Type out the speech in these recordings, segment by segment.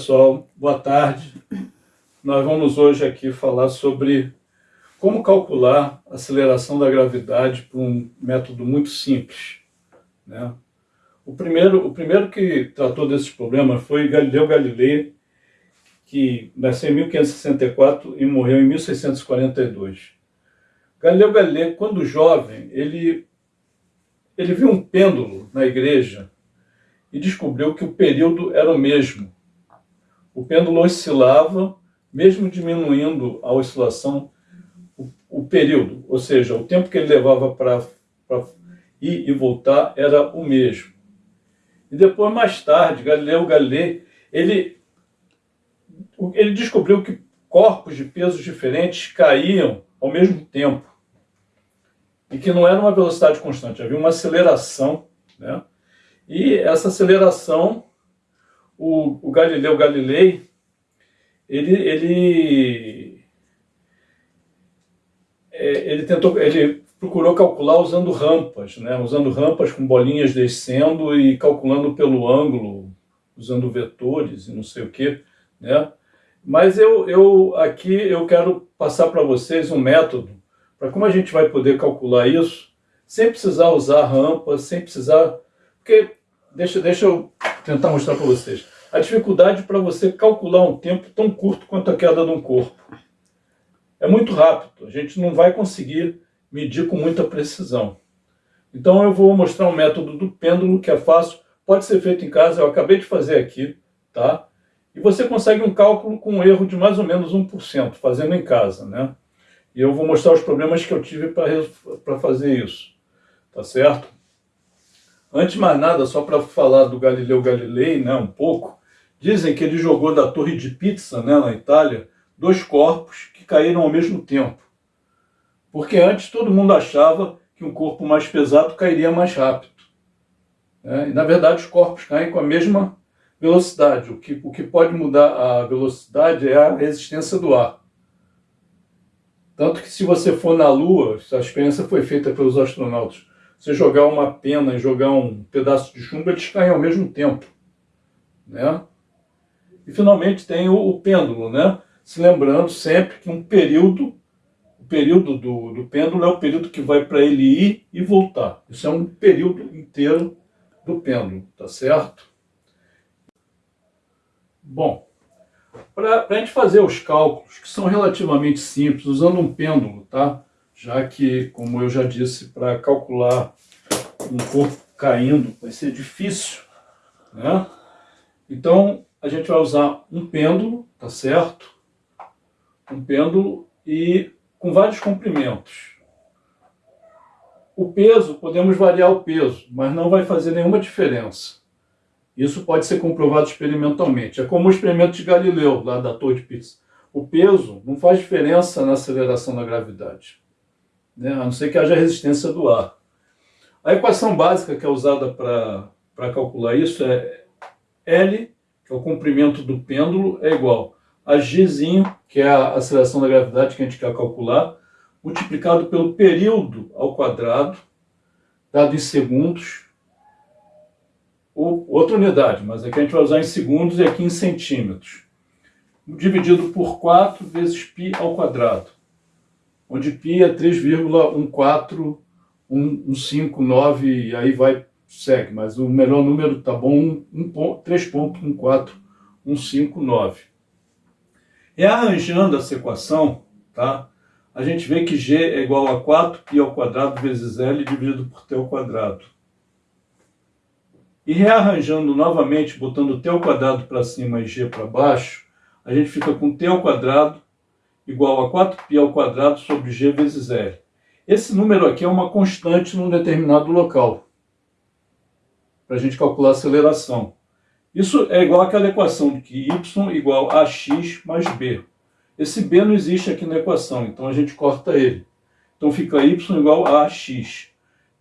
pessoal, boa tarde. Nós vamos hoje aqui falar sobre como calcular a aceleração da gravidade por um método muito simples. Né? O, primeiro, o primeiro que tratou desses problemas foi Galileu Galilei, que nasceu em 1564 e morreu em 1642. Galileu Galilei, quando jovem, ele, ele viu um pêndulo na igreja e descobriu que o período era o mesmo. O pêndulo oscilava, mesmo diminuindo a oscilação, o, o período, ou seja, o tempo que ele levava para ir e voltar era o mesmo. E depois, mais tarde, Galileu Galilei, ele, ele descobriu que corpos de pesos diferentes caíam ao mesmo tempo e que não era uma velocidade constante, havia uma aceleração, né? E essa aceleração, o, o Galileu Galilei, ele, ele, é, ele tentou, ele procurou calcular usando rampas, né? usando rampas com bolinhas descendo e calculando pelo ângulo, usando vetores e não sei o que, né? Mas eu, eu aqui eu quero passar para vocês um método para como a gente vai poder calcular isso sem precisar usar rampas, sem precisar... Porque deixa, deixa eu tentar mostrar para vocês. A dificuldade para você calcular um tempo tão curto quanto a queda de um corpo. É muito rápido, a gente não vai conseguir medir com muita precisão. Então eu vou mostrar um método do pêndulo que é fácil, pode ser feito em casa, eu acabei de fazer aqui, tá? E você consegue um cálculo com um erro de mais ou menos 1%, fazendo em casa, né? E eu vou mostrar os problemas que eu tive para fazer isso, tá certo? Antes de mais nada, só para falar do Galileu Galilei, né, um pouco, dizem que ele jogou da torre de Pisa, né, na Itália, dois corpos que caíram ao mesmo tempo. Porque antes todo mundo achava que um corpo mais pesado cairia mais rápido. Né? E na verdade os corpos caem com a mesma velocidade. O que, o que pode mudar a velocidade é a resistência do ar. Tanto que se você for na Lua, a experiência foi feita pelos astronautas, você jogar uma pena e jogar um pedaço de chumbo, eles caem ao mesmo tempo. Né? E finalmente tem o, o pêndulo, né? se lembrando sempre que um período, o período do, do pêndulo é o período que vai para ele ir e voltar. Isso é um período inteiro do pêndulo, tá certo? Bom, para a gente fazer os cálculos, que são relativamente simples, usando um pêndulo, tá? Já que, como eu já disse, para calcular um corpo caindo vai ser difícil, né? Então, a gente vai usar um pêndulo, tá certo? Um pêndulo e com vários comprimentos. O peso, podemos variar o peso, mas não vai fazer nenhuma diferença. Isso pode ser comprovado experimentalmente. É como o experimento de Galileu, lá da Torre de Pisa. O peso não faz diferença na aceleração da gravidade né? a não ser que haja resistência do ar. A equação básica que é usada para calcular isso é L, que é o comprimento do pêndulo, é igual a G, que é a aceleração da gravidade que a gente quer calcular, multiplicado pelo período ao quadrado, dado em segundos, ou outra unidade, mas aqui a gente vai usar em segundos e aqui em centímetros, dividido por 4 vezes π ao quadrado onde π é 3,14159 e aí vai, segue, mas o melhor número tá bom, 3.14159. Rearranjando essa equação, tá? a gente vê que g é igual a 4π ao quadrado vezes L dividido por t ao quadrado. E rearranjando novamente, botando t ao quadrado para cima e g para baixo, a gente fica com t ao quadrado igual a 4π ao quadrado sobre g vezes L. Esse número aqui é uma constante num determinado local, para a gente calcular a aceleração. Isso é igual àquela equação de que y igual a x mais b. Esse b não existe aqui na equação, então a gente corta ele. Então fica y igual a x.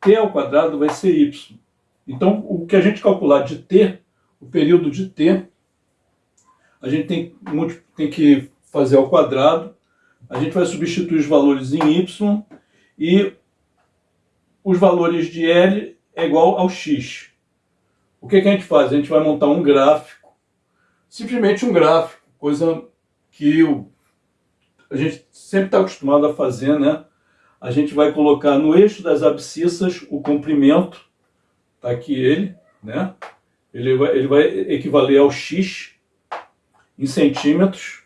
t ao quadrado vai ser y. Então o que a gente calcular de t, o período de t, a gente tem, tem que fazer ao quadrado, a gente vai substituir os valores em y e os valores de L é igual ao x. O que, que a gente faz? A gente vai montar um gráfico simplesmente um gráfico, coisa que o, a gente sempre está acostumado a fazer, né? A gente vai colocar no eixo das abscissas o comprimento, tá aqui ele, né? Ele vai, ele vai equivaler ao x em centímetros,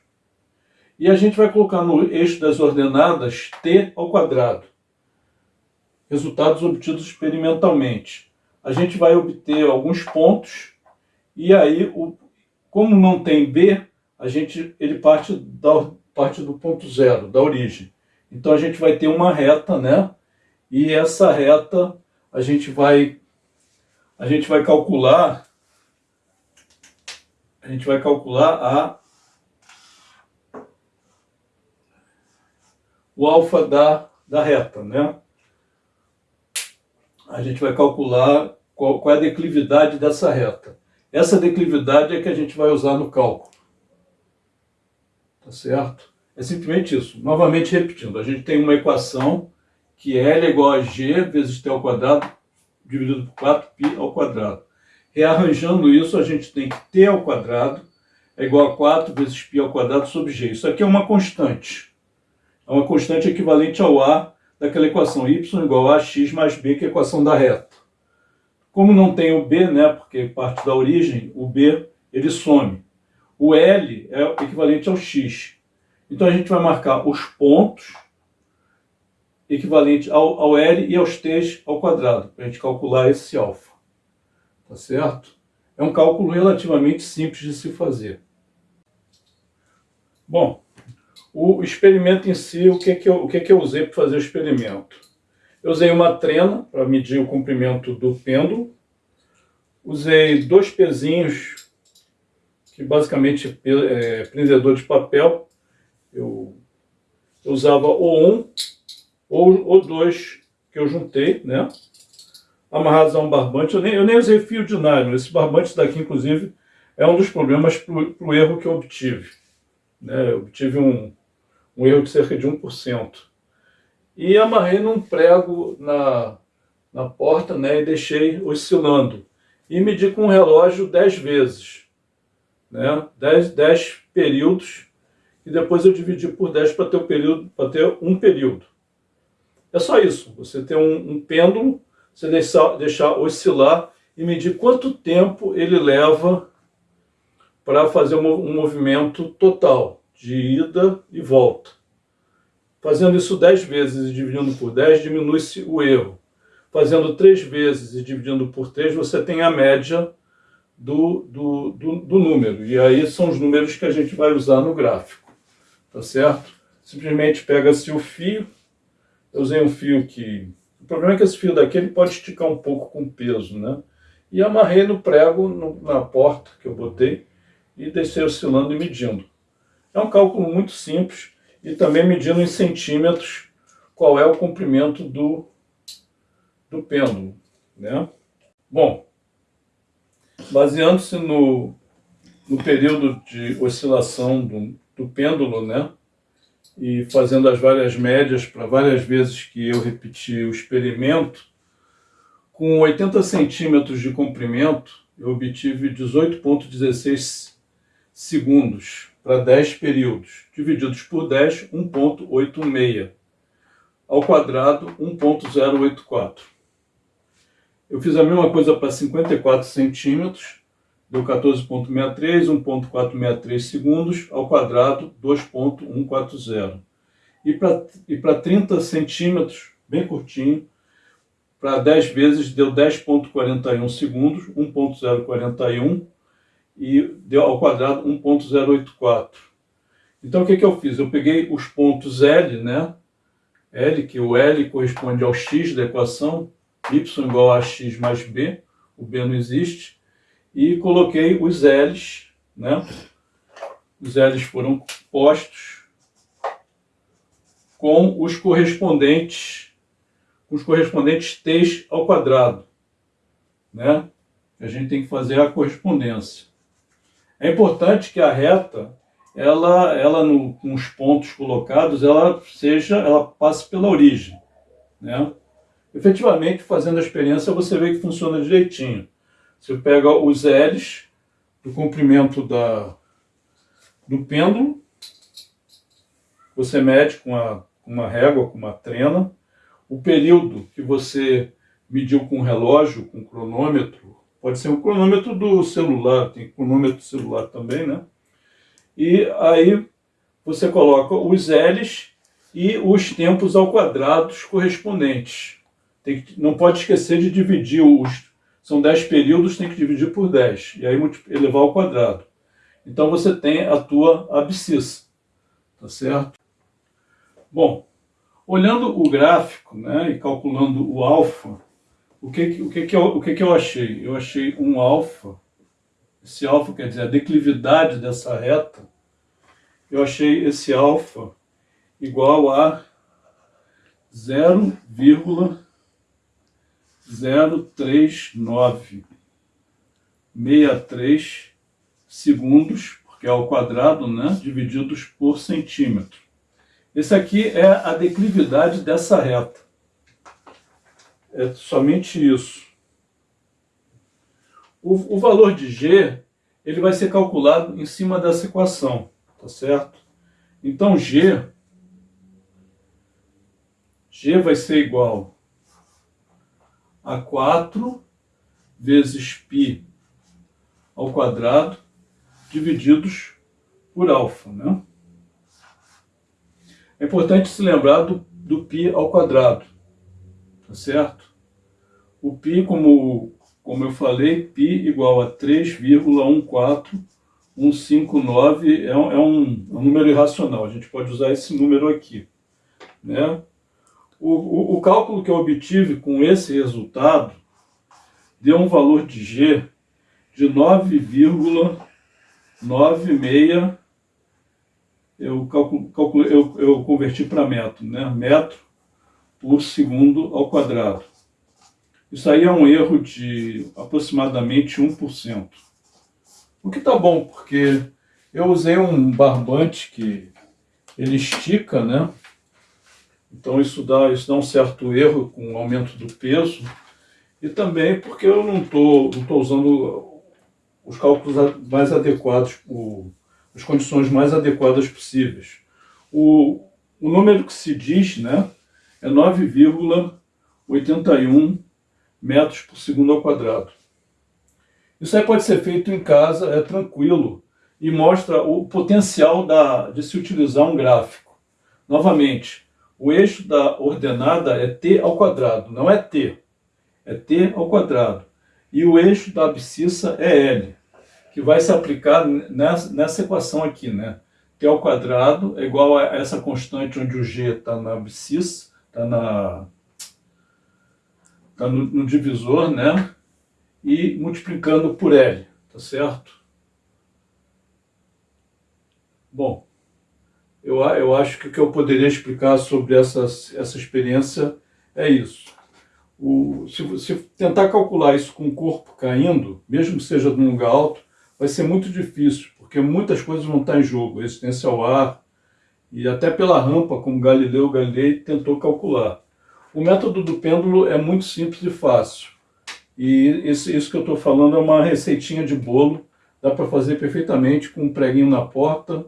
e a gente vai colocar no eixo das ordenadas t ao quadrado. Resultados obtidos experimentalmente. A gente vai obter alguns pontos e aí, o, como não tem b, a gente, ele parte, da, parte do ponto zero, da origem. Então a gente vai ter uma reta, né? E essa reta a gente vai a gente vai calcular a gente vai calcular a o alfa da, da reta, né? A gente vai calcular qual, qual é a declividade dessa reta. Essa declividade é que a gente vai usar no cálculo. Tá certo? É simplesmente isso. Novamente repetindo, a gente tem uma equação que é L é igual a G vezes T ao quadrado dividido por 4π ao quadrado. Rearranjando isso, a gente tem que T ao quadrado é igual a 4 vezes π ao quadrado sobre G. Isso aqui é uma constante é uma constante equivalente ao A daquela equação y igual a x mais b, que é a equação da reta. Como não tem o b, né, porque parte da origem, o b ele some. O L é equivalente ao x. Então a gente vai marcar os pontos equivalente ao, ao L e aos T ao quadrado, para a gente calcular esse alfa. Tá certo? É um cálculo relativamente simples de se fazer. Bom, o experimento em si, o que, que, eu, o que, que eu usei para fazer o experimento? Eu usei uma trena para medir o comprimento do pêndulo, usei dois pezinhos, que basicamente é prendedor de papel, eu, eu usava ou um ou, ou dois que eu juntei, né? amarrados a um barbante. Eu nem, eu nem usei fio de nylon. Esse barbante daqui, inclusive, é um dos problemas para o erro que eu obtive. Né? Eu obtive um, um erro de cerca de 1%. E amarrei num prego na, na porta né, e deixei oscilando. E medi com o relógio 10 vezes, né, 10, 10 períodos, e depois eu dividi por 10 para ter, o período, ter um período. É só isso, você tem um, um pêndulo, você deixar, deixar oscilar e medir quanto tempo ele leva para fazer um movimento total de ida e volta. Fazendo isso 10 vezes e dividindo por 10, diminui-se o erro. Fazendo 3 vezes e dividindo por 3, você tem a média do, do, do, do número. E aí são os números que a gente vai usar no gráfico. Tá certo? Simplesmente pega-se o fio. Eu usei um fio que... O problema é que esse fio daqui ele pode esticar um pouco com peso, né? E amarrei no prego, no, na porta que eu botei, e deixei oscilando e medindo. É um cálculo muito simples e também medindo em centímetros qual é o comprimento do, do pêndulo. Né? Bom, baseando-se no, no período de oscilação do, do pêndulo, né? e fazendo as várias médias para várias vezes que eu repeti o experimento, com 80 centímetros de comprimento, eu obtive 18,16 segundos para 10 períodos, divididos por 10, 1.86, ao quadrado 1.084. Eu fiz a mesma coisa para 54 centímetros, deu 14.63, 1.463 segundos, ao quadrado 2.140. E para e 30 centímetros, bem curtinho, para 10 vezes deu 10.41 segundos, 1.041 e deu ao quadrado 1.084. Então o que, que eu fiz? Eu peguei os pontos L, né? L, que o L corresponde ao x da equação, y igual a x mais b, o b não existe, e coloquei os L's, né? Os L's foram postos com os correspondentes, os correspondentes t's ao quadrado, né? A gente tem que fazer a correspondência. É importante que a reta, ela, ela no, com os pontos colocados, ela seja, ela passe pela origem, né? Efetivamente, fazendo a experiência, você vê que funciona direitinho. Você pega os L's do comprimento da, do pêndulo, você mede com uma, uma régua, com uma trena, o período que você mediu com relógio, com cronômetro, pode ser um cronômetro do celular, tem cronômetro celular também, né? E aí você coloca os L's e os tempos ao quadrados correspondentes. Tem que, não pode esquecer de dividir os... São 10 períodos, tem que dividir por 10, e aí elevar ao quadrado. Então você tem a tua abscissa, tá certo? Bom, olhando o gráfico né, e calculando o alfa, o que, o, que, que, eu, o que, que eu achei? Eu achei um alfa, esse alfa quer dizer a declividade dessa reta, eu achei esse alfa igual a 0,039 63 segundos, porque é ao quadrado, né, divididos por centímetro. Esse aqui é a declividade dessa reta. É somente isso. O, o valor de G ele vai ser calculado em cima dessa equação, tá certo? Então G, G vai ser igual a 4 vezes π ao quadrado divididos por alfa, né? É importante se lembrar do, do π ao quadrado, tá certo? O π, como, como eu falei, π igual a 3,14159 é, um, é um, é um número irracional, a gente pode usar esse número aqui. Né? O, o, o cálculo que eu obtive com esse resultado deu um valor de G de 9,96 eu, eu, eu converti para metro, né? metro por segundo ao quadrado. Isso aí é um erro de aproximadamente 1%. O que está bom, porque eu usei um barbante que ele estica, né? Então isso dá, isso dá um certo erro com o aumento do peso. E também porque eu não estou não tô usando os cálculos mais adequados, o, as condições mais adequadas possíveis. O, o número que se diz né, é 9,81 metros por segundo ao quadrado. Isso aí pode ser feito em casa, é tranquilo, e mostra o potencial da, de se utilizar um gráfico. Novamente, o eixo da ordenada é t ao quadrado, não é t, é t ao quadrado. E o eixo da abscissa é L, que vai se aplicar nessa, nessa equação aqui, né? t ao quadrado é igual a essa constante onde o g está na abscissa, está na tá no, no, divisor, né? E multiplicando por L, tá certo? Bom, eu, eu acho que o que eu poderia explicar sobre essa, essa experiência é isso. O, se você tentar calcular isso com o corpo caindo, mesmo que seja de um lugar alto, vai ser muito difícil, porque muitas coisas vão estar em jogo, resistência ao ar, e até pela rampa, como Galileu Galilei tentou calcular. O método do pêndulo é muito simples e fácil. E esse, isso que eu estou falando é uma receitinha de bolo, dá para fazer perfeitamente com um preguinho na porta,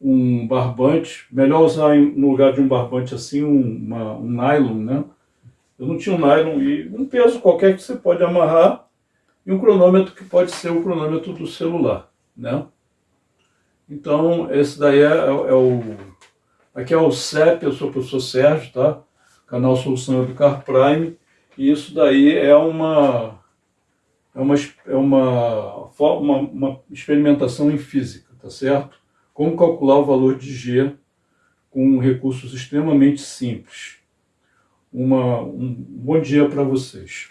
um barbante, melhor usar no lugar de um barbante assim, um, uma, um nylon, né? Eu não tinha um nylon e um peso qualquer que você pode amarrar e um cronômetro que pode ser o cronômetro do celular, né? Então, esse daí é, é, é o... Aqui é o CEP, eu sou o professor Sérgio, tá? canal Solução Educar Prime, e isso daí é uma, é uma, é uma, uma, uma experimentação em física, tá certo? Como calcular o valor de G com recursos extremamente simples. Uma, um bom dia para vocês.